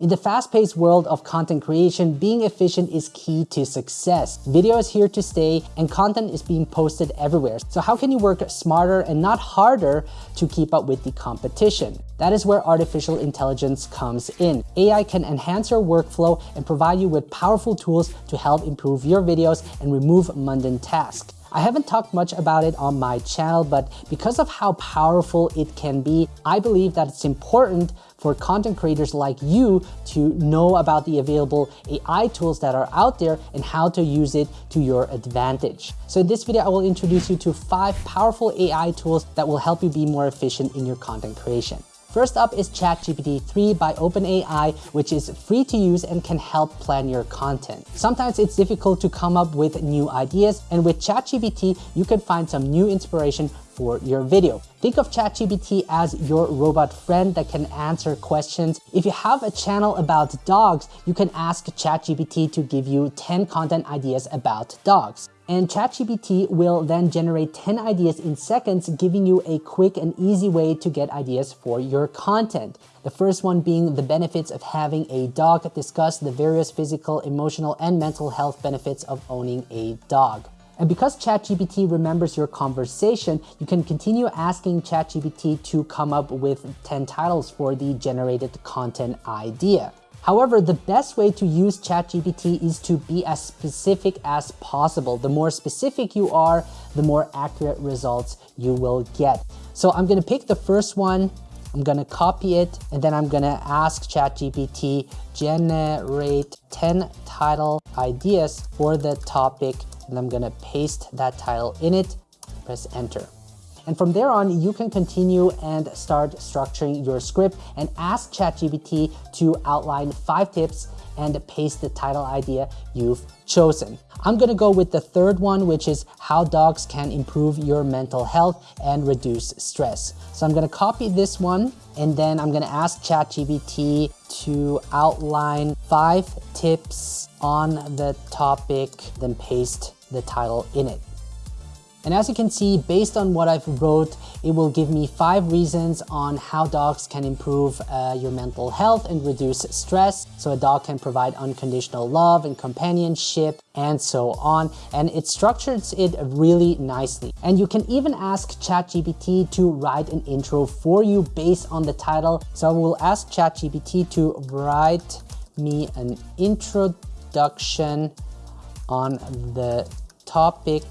In the fast-paced world of content creation, being efficient is key to success. Video is here to stay and content is being posted everywhere. So how can you work smarter and not harder to keep up with the competition? That is where artificial intelligence comes in. AI can enhance your workflow and provide you with powerful tools to help improve your videos and remove mundane tasks. I haven't talked much about it on my channel, but because of how powerful it can be, I believe that it's important for content creators like you to know about the available AI tools that are out there and how to use it to your advantage. So in this video, I will introduce you to five powerful AI tools that will help you be more efficient in your content creation. First up is ChatGPT 3 by OpenAI, which is free to use and can help plan your content. Sometimes it's difficult to come up with new ideas, and with ChatGPT, you can find some new inspiration for your video. Think of ChatGPT as your robot friend that can answer questions. If you have a channel about dogs, you can ask ChatGPT to give you 10 content ideas about dogs. And ChatGPT will then generate 10 ideas in seconds, giving you a quick and easy way to get ideas for your content. The first one being the benefits of having a dog, discuss the various physical, emotional, and mental health benefits of owning a dog. And because ChatGPT remembers your conversation, you can continue asking ChatGPT to come up with 10 titles for the generated content idea. However, the best way to use ChatGPT is to be as specific as possible. The more specific you are, the more accurate results you will get. So I'm gonna pick the first one, I'm gonna copy it, and then I'm gonna ask ChatGPT, generate 10 title ideas for the topic, and I'm gonna paste that title in it, press enter. And from there on, you can continue and start structuring your script and ask ChatGPT to outline five tips and paste the title idea you've chosen. I'm gonna go with the third one, which is how dogs can improve your mental health and reduce stress. So I'm gonna copy this one and then I'm gonna ask ChatGPT to outline five tips on the topic, then paste the title in it. And as you can see, based on what I've wrote, it will give me five reasons on how dogs can improve uh, your mental health and reduce stress. So a dog can provide unconditional love and companionship and so on. And it structures it really nicely. And you can even ask ChatGPT to write an intro for you based on the title. So I will ask ChatGPT to write me an introduction on the topic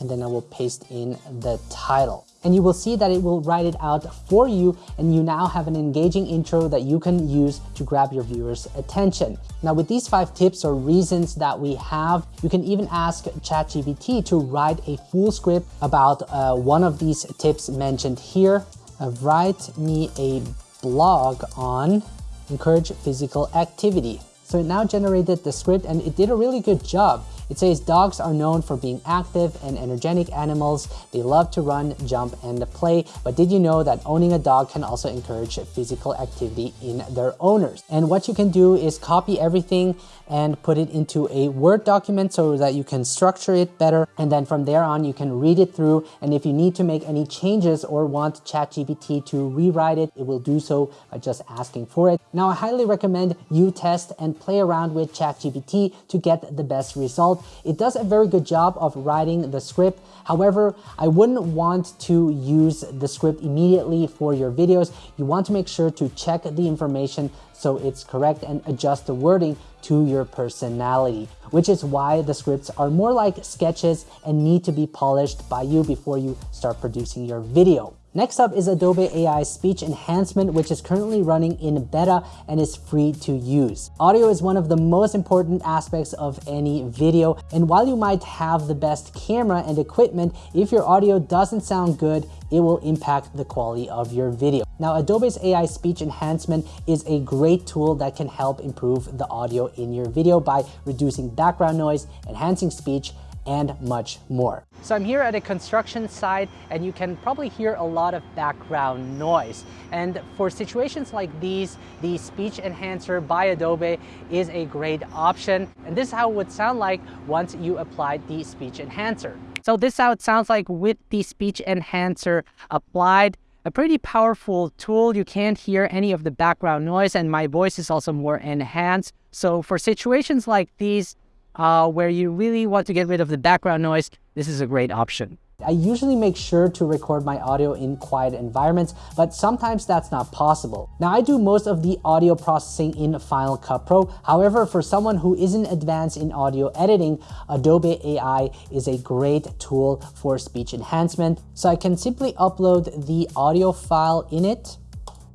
and then I will paste in the title. And you will see that it will write it out for you and you now have an engaging intro that you can use to grab your viewers' attention. Now with these five tips or reasons that we have, you can even ask ChatGPT to write a full script about uh, one of these tips mentioned here. Uh, write me a blog on encourage physical activity. So it now generated the script and it did a really good job. It says dogs are known for being active and energetic animals. They love to run, jump, and play. But did you know that owning a dog can also encourage physical activity in their owners? And what you can do is copy everything and put it into a Word document so that you can structure it better. And then from there on, you can read it through. And if you need to make any changes or want ChatGPT to rewrite it, it will do so by just asking for it. Now, I highly recommend you test and play around with ChatGPT to get the best result. It does a very good job of writing the script. However, I wouldn't want to use the script immediately for your videos. You want to make sure to check the information so it's correct and adjust the wording to your personality, which is why the scripts are more like sketches and need to be polished by you before you start producing your video. Next up is Adobe AI Speech Enhancement, which is currently running in beta and is free to use. Audio is one of the most important aspects of any video, and while you might have the best camera and equipment, if your audio doesn't sound good, it will impact the quality of your video. Now, Adobe's AI Speech Enhancement is a great tool that can help improve the audio in your video by reducing background noise, enhancing speech, and much more. So I'm here at a construction site and you can probably hear a lot of background noise. And for situations like these, the speech enhancer by Adobe is a great option. And this is how it would sound like once you applied the speech enhancer. So this is how it sounds like with the speech enhancer applied. a pretty powerful tool. You can't hear any of the background noise and my voice is also more enhanced. So for situations like these, uh, where you really want to get rid of the background noise, this is a great option. I usually make sure to record my audio in quiet environments, but sometimes that's not possible. Now I do most of the audio processing in Final Cut Pro. However, for someone who isn't advanced in audio editing, Adobe AI is a great tool for speech enhancement. So I can simply upload the audio file in it.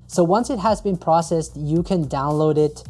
So once it has been processed, you can download it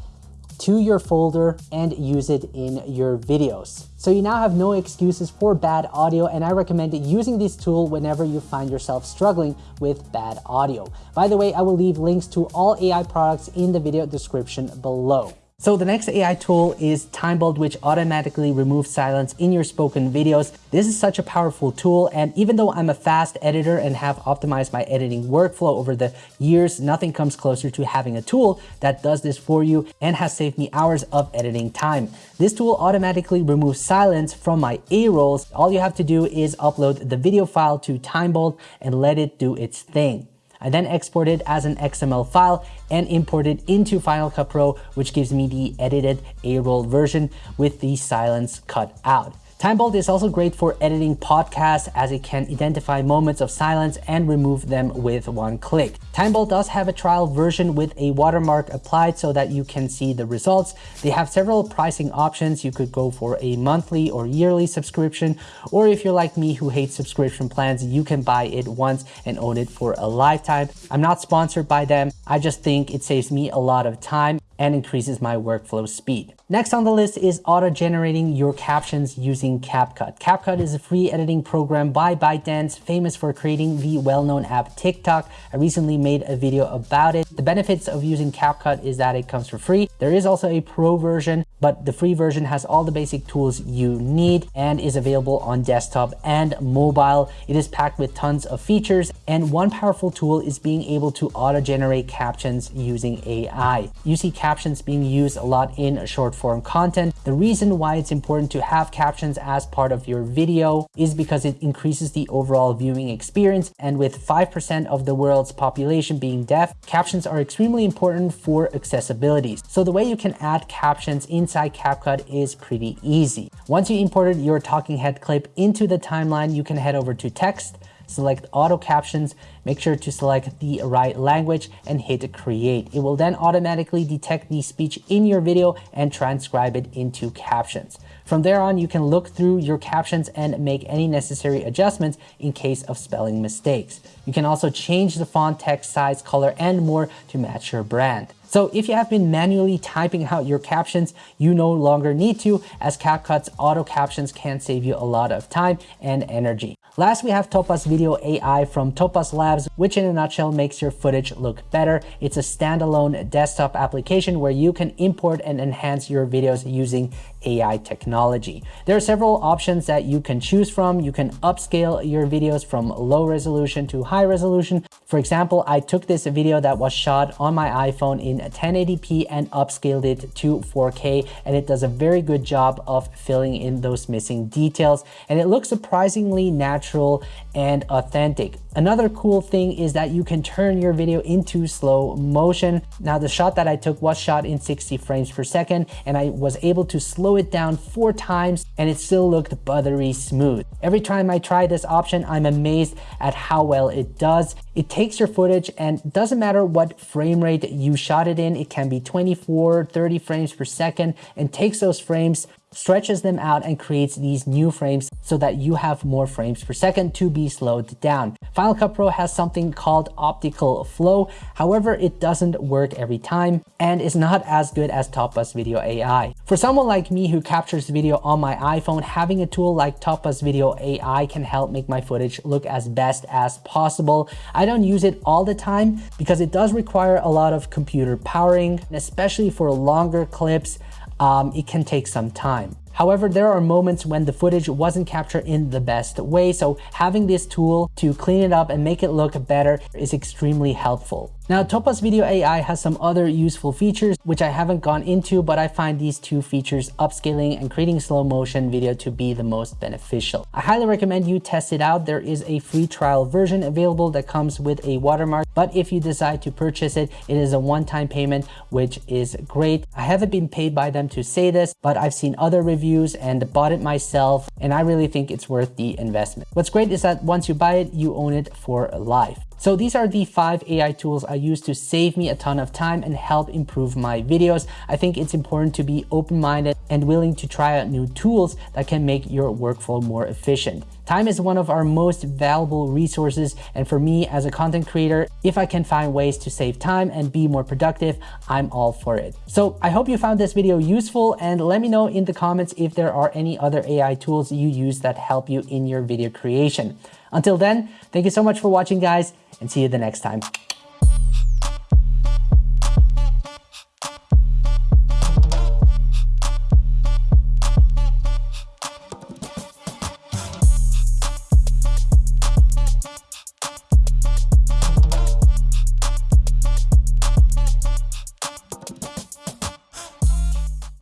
to your folder and use it in your videos. So you now have no excuses for bad audio and I recommend using this tool whenever you find yourself struggling with bad audio. By the way, I will leave links to all AI products in the video description below. So the next AI tool is TimeBolt, which automatically removes silence in your spoken videos. This is such a powerful tool. And even though I'm a fast editor and have optimized my editing workflow over the years, nothing comes closer to having a tool that does this for you and has saved me hours of editing time. This tool automatically removes silence from my A-rolls. All you have to do is upload the video file to TimeBolt and let it do its thing. I then export it as an XML file and import it into Final Cut Pro, which gives me the edited A-roll version with the silence cut out. TimeBolt is also great for editing podcasts as it can identify moments of silence and remove them with one click. TimeBolt does have a trial version with a watermark applied so that you can see the results. They have several pricing options. You could go for a monthly or yearly subscription, or if you're like me who hates subscription plans, you can buy it once and own it for a lifetime. I'm not sponsored by them. I just think it saves me a lot of time and increases my workflow speed. Next on the list is auto-generating your captions using CapCut. CapCut is a free editing program by ByteDance, famous for creating the well-known app TikTok. I recently made a video about it. The benefits of using CapCut is that it comes for free. There is also a pro version, but the free version has all the basic tools you need and is available on desktop and mobile. It is packed with tons of features and one powerful tool is being able to auto-generate captions using AI. You see captions being used a lot in short form content. The reason why it's important to have captions as part of your video is because it increases the overall viewing experience. And with 5% of the world's population being deaf, captions are extremely important for accessibility. So the way you can add captions inside CapCut is pretty easy. Once you imported your talking head clip into the timeline, you can head over to text, select auto captions, make sure to select the right language and hit create. It will then automatically detect the speech in your video and transcribe it into captions. From there on, you can look through your captions and make any necessary adjustments in case of spelling mistakes. You can also change the font, text size, color, and more to match your brand. So if you have been manually typing out your captions, you no longer need to as CapCut's auto captions can save you a lot of time and energy. Last, we have Topaz Video AI from Topaz Labs, which in a nutshell makes your footage look better. It's a standalone desktop application where you can import and enhance your videos using AI technology. There are several options that you can choose from. You can upscale your videos from low resolution to high resolution. For example, I took this video that was shot on my iPhone in 1080p and upscaled it to 4K and it does a very good job of filling in those missing details and it looks surprisingly natural and authentic. Another cool thing is that you can turn your video into slow motion. Now the shot that I took was shot in 60 frames per second and I was able to slow it down four times and it still looked buttery smooth. Every time I try this option, I'm amazed at how well it does. It takes your footage and doesn't matter what frame rate you shot it in, it can be 24, 30 frames per second and takes those frames stretches them out and creates these new frames so that you have more frames per second to be slowed down. Final Cut Pro has something called optical flow. However, it doesn't work every time and is not as good as Topaz Video AI. For someone like me who captures video on my iPhone, having a tool like Topaz Video AI can help make my footage look as best as possible. I don't use it all the time because it does require a lot of computer powering, especially for longer clips um, it can take some time. However, there are moments when the footage wasn't captured in the best way, so having this tool to clean it up and make it look better is extremely helpful. Now, Topaz Video AI has some other useful features, which I haven't gone into, but I find these two features, upscaling and creating slow motion video to be the most beneficial. I highly recommend you test it out. There is a free trial version available that comes with a watermark, but if you decide to purchase it, it is a one-time payment, which is great. I haven't been paid by them to say this, but I've seen other reviews and bought it myself, and I really think it's worth the investment. What's great is that once you buy it, you own it for life. So these are the five AI tools I use to save me a ton of time and help improve my videos. I think it's important to be open-minded and willing to try out new tools that can make your workflow more efficient. Time is one of our most valuable resources. And for me as a content creator, if I can find ways to save time and be more productive, I'm all for it. So I hope you found this video useful and let me know in the comments if there are any other AI tools you use that help you in your video creation. Until then, thank you so much for watching guys and see you the next time.